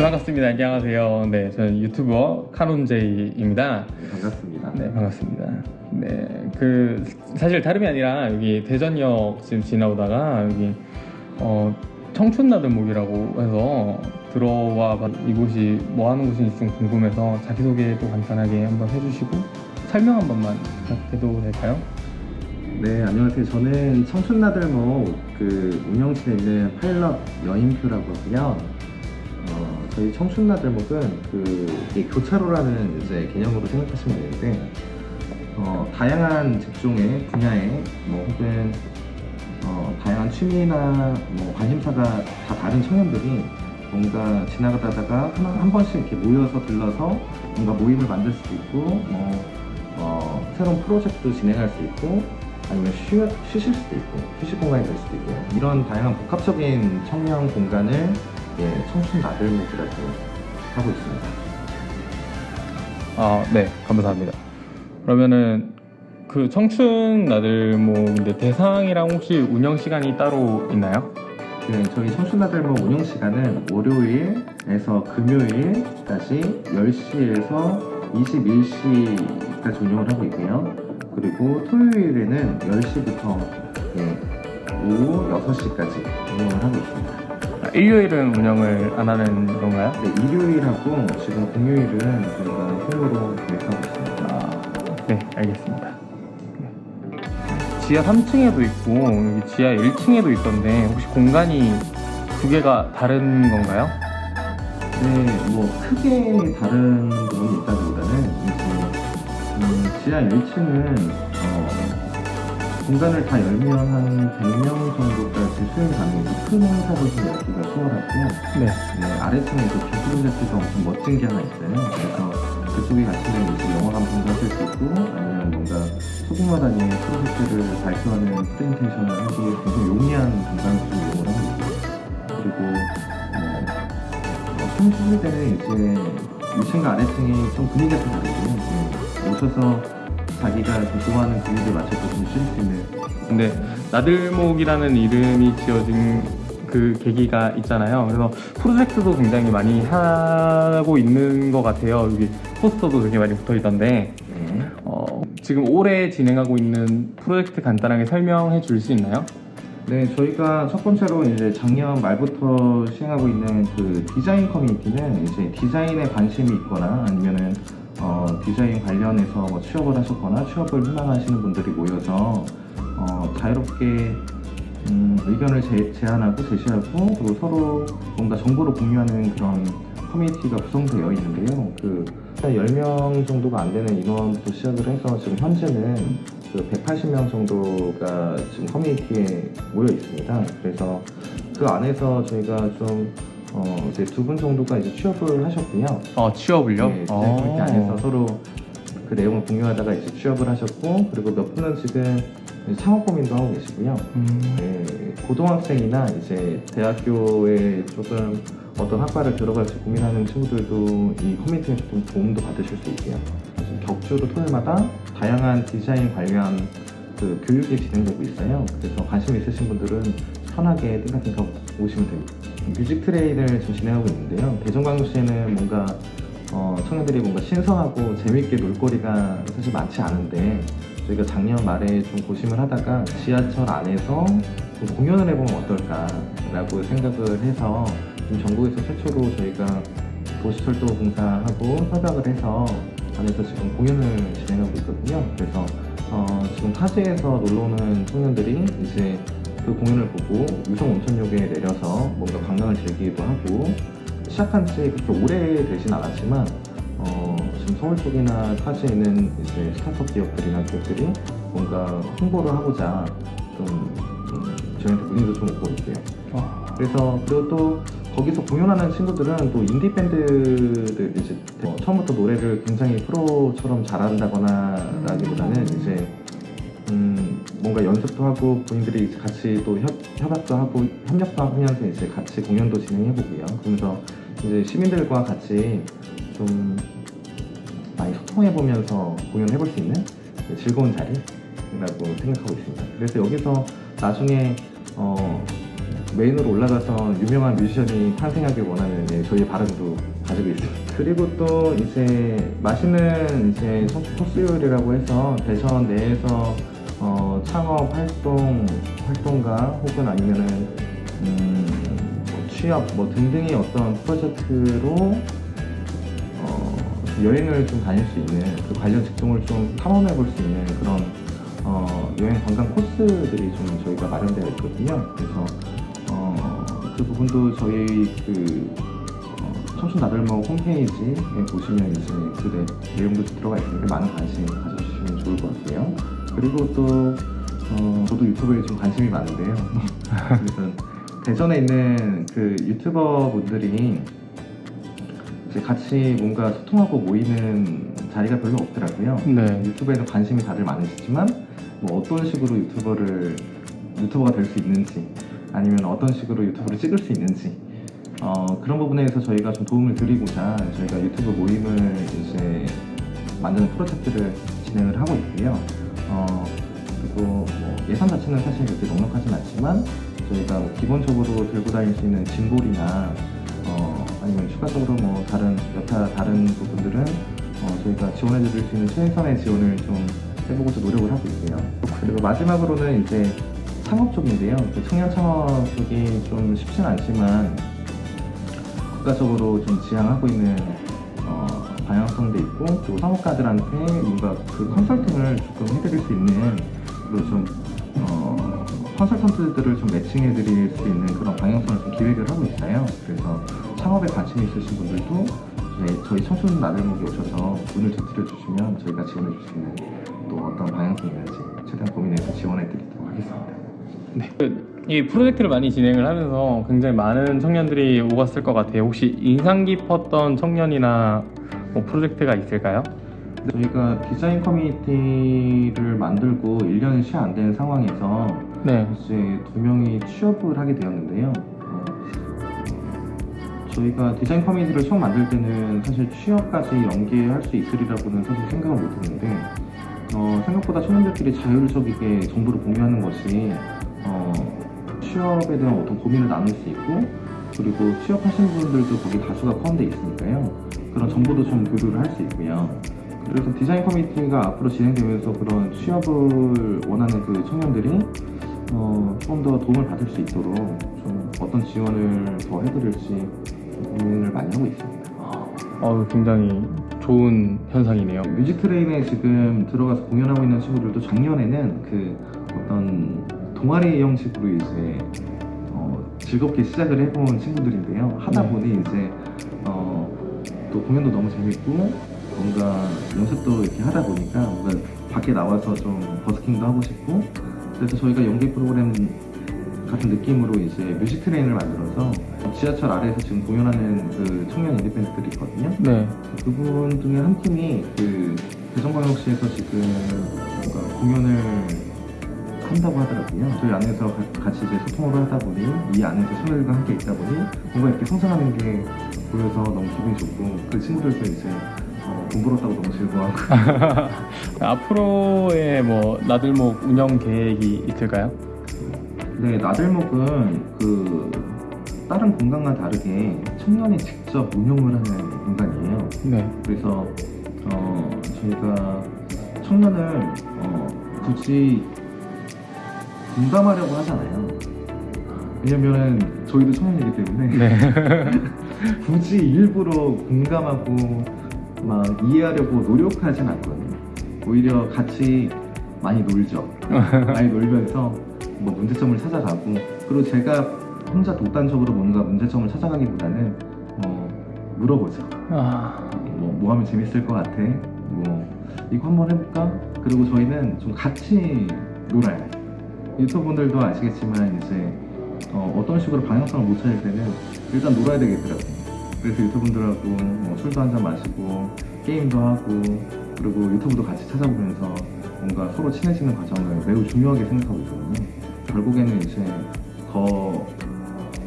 네 반갑습니다. 안녕하세요. 네 저는 유튜버 카논제이입니다. 반갑습니다. 네 반갑습니다. 네그 사실 다름이 아니라 여기 대전역 지금 지나오다가 여기 어 청춘나들목이라고 해서 들어와 봤- 이곳이 뭐 하는 곳인지 좀 궁금해서 자기소개도 간단하게 한번 해주시고 설명 한 번만 부탁해도 될까요? 네, 안녕하세요. 저는 청춘나들목 그 운영실에 있는 파일럿 여인표라고 하고요. 어, 저희 청춘나들목은 그 교차로라는 이제 개념으로 생각하시면 되는데 어, 다양한 직종의 분야에 뭐 혹은 어, 다양한 취미나 뭐 관심사가 다 다른 청년들이 뭔가 지나가다가 한, 한 번씩 이렇게 모여서 들러서 뭔가 모임을 만들 수도 있고 뭐 어, 새로운 프로젝트도 진행할 수 있고 아니면 쉬, 쉬실 수도 있고 휴식 공간이 될 수도 있고 이런 다양한 복합적인 청년 공간을 예, 청춘 나들목이라고 하고 있습니다. 아, 네, 감사합니다. 그러면은 그 청춘 나들목인데 대상이랑 혹시 운영 시간이 따로 있나요? 네, 저희 청춘 나들목 운영 시간은 월요일에서 금요일까지 10시에서 21시까지 운영을 하고 있고요. 그리고 토요일에는 10시부터 예, 오후 6시까지 운영을 하고 있습니다. 아, 일요일은 운영을 안 하는 건가요? 네, 일요일하고 지금 공휴일은 저희가 휴무로 계획하고 있습니다. 아, 네, 알겠습니다. 네. 지하 3층에도 있고 여기 지하 1층에도 있던데 혹시 공간이 두 개가 다른 건가요? 네, 뭐 크게 다른 부분이 있다기보다는 이제 음, 지하 1층은 어, 공간을 다 열면 한 100명 정도까지 수용 가능해서 큰 행사를 좀 열기가 수월하고요. 네. 네, 아래층에 또 기술 자체가 엄청 멋진 게 하나 있어요. 그래서 그쪽에 가시면 이제 영화관 분석할 수 있고 아니면 뭔가 소규모 단위의 프로젝트를 발표하는 프레젠테이션을 하기에 굉장히 용이한 공간을 좀 이용을 하고 있고요. 그리고 어, 숨쉬실 때는 이제 위층과 아래층이 좀 분위기가 좀 다르고요. 네, 오셔서 자기가 좀 좋아하는 분위기에 맞춰서 좀쉴수 있는 근데 나들목이라는 이름이 지어진 그 계기가 있잖아요. 그래서 프로젝트도 굉장히 많이 하고 있는 것 같아요. 여기 포스터도 되게 많이 붙어 있던데 네. 어, 지금 올해 진행하고 있는 프로젝트 간단하게 설명해 줄 수 있나요? 네, 저희가 첫 번째로 이제 작년 말부터 시행하고 있는 그 디자인 커뮤니티는 이제 디자인에 관심이 있거나 아니면은 어, 디자인 관련해서 뭐 취업을 하셨거나 취업을 희망하시는 분들이 모여서 어, 자유롭게 음, 의견을 제, 제안하고 제시하고 그리고 서로 뭔가 정보를 공유하는 그런 커뮤니티가 구성되어 있는데요. 그 10명 정도가 안 되는 인원부터 시작을 해서 지금 현재는 그 180명 정도가 지금 커뮤니티에 모여 있습니다. 그래서 그 안에서 저희가 좀 어, 이제 두 분 정도가 이제 취업을 하셨고요. 어, 취업을요? 네, 어. 커뮤니티 안에서 서로 그 내용을 공유하다가 이제 취업을 하셨고 그리고 몇 분은 지금 창업 고민도 하고 계시고요. 음, 네, 고등학생이나 이제 대학교에 조금 어떤 학과를 들어갈지 고민하는 친구들도 이 커뮤니티에서 좀 도움도 받으실 수 있고요. 격주로 토요일마다 다양한 디자인 관련 그 교육이 진행되고 있어요. 그래서 관심 있으신 분들은 편하게 띵가띵가 오시면 됩니다. 뮤직 트레이를 지금 진행하고 있는데요. 대전광역시에는 뭔가 어, 청년들이 뭔가 신선하고 재밌게 놀거리가 사실 많지 않은데 저희가 작년 말에 좀 고심을 하다가 지하철 안에서 좀 공연을 해보면 어떨까라고 생각을 해서 지금 전국에서 최초로 저희가 도시철도공사하고 협약을 해서 안에서 지금 공연을 진행하고 있거든요. 그래서 어, 지금 타지에서 놀러오는 청년들이 이제 그 공연을 보고 유성 온천역에 내려서 뭔가 관광을 즐기기도 하고 시작한 지 그렇게 오래 되진 않았지만 어, 지금 서울 쪽이나 타지에 있는 이제 스타트업 기업들이나 기업들이 뭔가 홍보를 하고자 좀 음, 저희한테 문의도 좀 오고 있고요. 어, 그래서 그리고 또 거기서 공연하는 친구들은 또 인디 밴드들 이제 어, 처음부터 노래를 굉장히 프로처럼 잘한다거나 라기보다는 이제 음, 뭔가 연습도 하고 본인들이 같이 또 협, 협약도 하고 협력도 하면서 이제 같이 공연도 진행해보고요. 그러면서 이제 시민들과 같이 좀 많이 소통해보면서 공연해볼 수 있는 즐거운 자리라고 생각하고 있습니다. 그래서 여기서 나중에 어, 메인으로 올라가서 유명한 뮤지션이 탄생하길 원하는 예, 저희의 바람도 가지고 있습니다. 그리고 또 이제 맛있는 이제 청춘 코스 요리라고 해서 대전 내에서 어, 창업 활동 활동가 혹은 아니면은 음, 뭐 취업 뭐 등등의 어떤 프로젝트로 어, 여행을 좀 다닐 수 있는 그 관련 직종을 좀 탐험해 볼 수 있는 그런 어, 여행 관광 코스들이 좀 저희가 마련되어 있거든요. 그래서 어, 그 부분도 저희 그 어, 청춘 나들목 홈페이지에 보시면 이제 그 내- 내용도 들어가 있으니까 많은 관심 가져주시면 좋을 것 같고요. 그리고 또 어, 저도 유튜브에 좀 관심이 많은데요. 그래서 대전에 있는 그 유튜버 분들이 이제 같이 뭔가 소통하고 모이는 자리가 별로 없더라고요. 네. 유튜브에는 관심이 다들 많으시지만 뭐 어떤 식으로 유튜버를 유튜버가 될 수 있는지 아니면 어떤 식으로 유튜브를 찍을 수 있는지 어, 그런 부분에서 저희가 좀 도움을 드리고자 저희가 유튜브 모임을 이제 만드는 프로젝트를 진행을 하고 있고요. 어, 그리고 뭐 예산 자체는 사실 그렇게 넉넉하진 않지만 저희가 뭐 기본적으로 들고 다닐 수 있는 짐볼이나 어, 아니면 추가적으로 뭐 다른 여타 다른 부분들은 어, 저희가 지원해 드릴 수 있는 최선의 지원을 좀 해보고자 노력을 하고 있고요. 그리고 마지막으로는 이제 창업 쪽인데요. 그 청년 창업 쪽이 좀 쉽진 않지만 국가적으로 좀 지향하고 있는 어, 방향성도 있고 또 사업가들한테 뭔가 그 컨설팅을 조금 해드릴 수 있는 좀 어, 컨설턴트들을 좀 매칭해 드릴 수 있는 그런 방향성을 좀 기획을 하고 있어요. 그래서 창업에 관심 있으신 분들도 저희, 청춘 나들목에 오셔서 문을 두드려 주시면 저희가 지원해 줄 수 있는 또 어떤 방향성이 있는지 최대한 고민해서 지원해 드리도록 하겠습니다. 이 프로젝트를 많이 진행을 하면서 굉장히 많은 청년들이 오갔을 것 같아요. 혹시 인상 깊었던 청년이나 뭐 프로젝트가 있을까요? 저희가 디자인 커뮤니티를 만들고 1년이 채 안 된 상황에서 네. 이제 두 명이 취업을 하게 되었는데요. 어, 저희가 디자인 커뮤니티를 처음 만들 때는 사실 취업까지 연계할 수 있으리라고는 사실 생각을 못했는데 어, 생각보다 청년들끼리 자율적이게 정보를 공유하는 것이 어, 취업에 대한 어떤 고민을 나눌 수 있고 그리고 취업하신 분들도 거기 다수가 포함되어 있으니까요. 그런 정보도 좀 교류를 할 수 있고요. 그래서 디자인 커뮤니티가 앞으로 진행되면서 그런 취업을 원하는 그 청년들이 어, 조금 더 도움을 받을 수 있도록 좀 어떤 지원을 더 해드릴지 고민을 많이 하고 있습니다. 어, 굉장히 좋은 현상이네요. 뮤직 트레인에 지금 들어가서 공연하고 있는 친구들도 작년에는 그 어떤 동아리 형식으로 이제 어, 즐겁게 시작을 해본 친구들인데요. 하다 네. 보니 이제 어, 또 공연도 너무 재밌고 뭔가 연습도 이렇게 하다 보니까 뭔가 밖에 나와서 좀 버스킹도 하고 싶고 그래서 저희가 연기 프로그램 같은 느낌으로 이제 뮤직 트레인을 만들어서 지하철 아래에서 지금 공연하는 그 청년 인디밴드들이 있거든요. 네. 그분 중에 한 팀이 그 대전광역시에서 지금 뭔가 공연을 한다고 하더라고요. 저희 안에서 가- 같이 이제 소통을 하다 보니 이 안에서 친구들과 함께 있다 보니 뭔가 이렇게 성장하는 게 보여서 너무 기분이 좋고 그 친구들도 이제 벌었다고 너무 즐거워하고 앞으로의 뭐 나들목 운영 계획이 있을까요? 네 나들목은 그 다른 공간과 다르게 청년이 직접 운영을 하는 공간이에요. 네. 그래서 어, 저희가 청년을 어, 굳이 공감하려고 하잖아요. 왜냐면은 저희도 청년이기 때문에 네. 굳이 일부러 공감하고 막 이해하려고 노력하진 않거든요. 오히려 같이 많이 놀죠. 많이 놀면서 뭐 문제점을 찾아가고 그리고 제가 혼자 독단적으로 뭔가 문제점을 찾아가기보다는 어, 물어보죠. 아, 뭐, 뭐 하면 재밌을 것 같아? 뭐, 이거 한번 해볼까? 그리고 저희는 좀 같이 놀아요. 유튜브 분들도 아시겠지만, 이제, 어, 떤 식으로 방향성을 못 찾을 때는 일단 놀아야 되겠더라고요. 그래서 유튜브 분들하고 뭐 술도 한잔 마시고, 게임도 하고, 그리고 유튜브도 같이 찾아보면서 뭔가 서로 친해지는 과정을 매우 중요하게 생각하고 있거든요. 결국에는 이제 더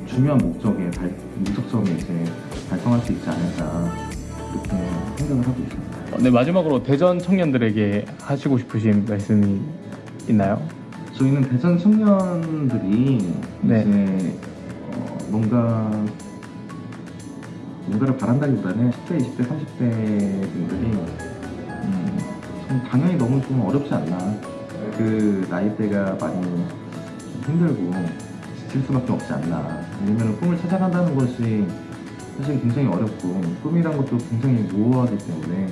중요한 목적에 달, 목적점에 이제 달성할 수 있지 않을까 그렇게 생각을 하고 있습니다. 네 마지막으로 대전 청년들에게 하시고 싶으신 말씀이 있나요? 저희는 대전 청년들이 네. 이제 뭔가 뭔가를 바란다기보다는 10대, 20대, 30대 분들이 음, 좀 당연히 너무 좀 어렵지 않나. 그 나이대가 많이 좀 힘들고 지칠 수밖에 없지 않나. 왜냐면 꿈을 찾아간다는 것이 사실 굉장히 어렵고 꿈이란 것도 굉장히 모호하기 때문에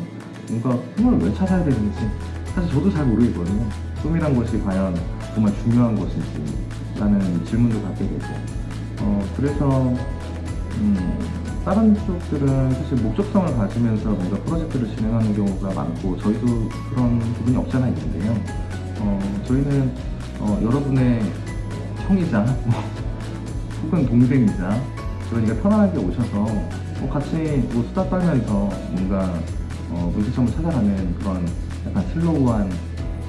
뭔가 꿈을 왜 찾아야 되는지 사실 저도 잘 모르겠거든요. 꿈이란 것이 과연 정말 중요한 것인지 라는 질문도 갖게 되고. 어, 그래서 음, 다른 쪽들은 사실 목적성을 가지면서 뭔가 프로젝트를 진행하는 경우가 많고 저희도 그런 부분이 없지 않아 있는데요 어, 저희는 어, 여러분의 형이자 뭐, 혹은 동생이자 그러니까 편안하게 오셔서 뭐 같이 뭐 수다 떨면서 뭔가 어, 문제점을 찾아가는 그런 약간 슬로우한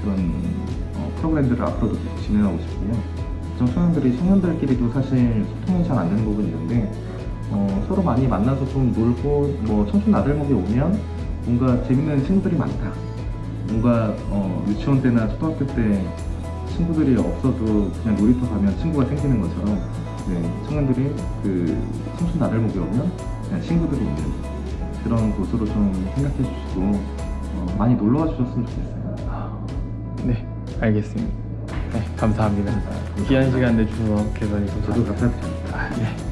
그런 어, 프로그램들을 앞으로도 진행하고 싶고요. 청소년들이 청년들끼리도 사실 소통이 잘 안 되는 부분이 있는데 어, 서로 많이 만나서 좀 놀고 뭐 청춘 아들목에 오면 뭔가 재밌는 친구들이 많다. 뭔가 어, 유치원 때나 초등학교 때 친구들이 없어도 그냥 놀이터 가면 친구가 생기는 것처럼 네, 청년들이 그 청춘 나들목에 오면 그냥 친구들이 있는 그런 곳으로 좀 생각해 주시고 어, 많이 놀러와 주셨으면 좋겠어요. 아, 네, 알겠습니다. 네, 감사합니다. 귀한 시간 내주셔서 개선이 저도 감사합니다. 감사드립니다. 아, 네.